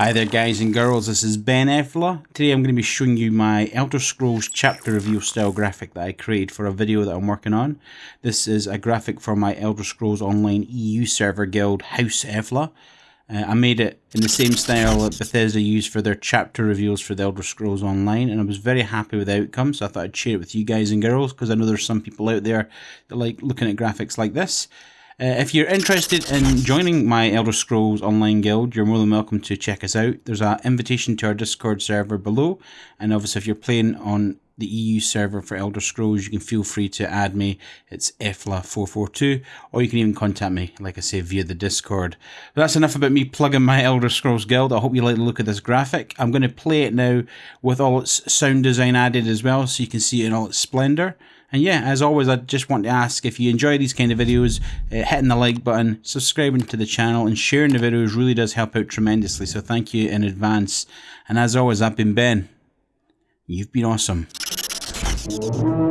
Hi there guys and girls, this is Ben Effler. Today I'm going to be showing you my Elder Scrolls chapter review style graphic that I created for a video that I'm working on. This is a graphic for my Elder Scrolls Online EU server guild House Effler. Uh, I made it in the same style that Bethesda used for their chapter reveals for the Elder Scrolls Online and I was very happy with the outcome so I thought I'd share it with you guys and girls because I know there's some people out there that like looking at graphics like this. Uh, if you're interested in joining my Elder Scrolls Online Guild, you're more than welcome to check us out. There's an invitation to our Discord server below, and obviously, if you're playing on the EU server for Elder Scrolls, you can feel free to add me. It's EFLA442, or you can even contact me, like I say, via the Discord. But that's enough about me plugging my Elder Scrolls Guild. I hope you like the look of this graphic. I'm going to play it now with all its sound design added as well, so you can see it in all its splendor. And yeah, as always, I just want to ask if you enjoy these kind of videos, uh, hitting the like button, subscribing to the channel, and sharing the videos really does help out tremendously. So thank you in advance. And as always, I've been Ben. You've been awesome. Thank you.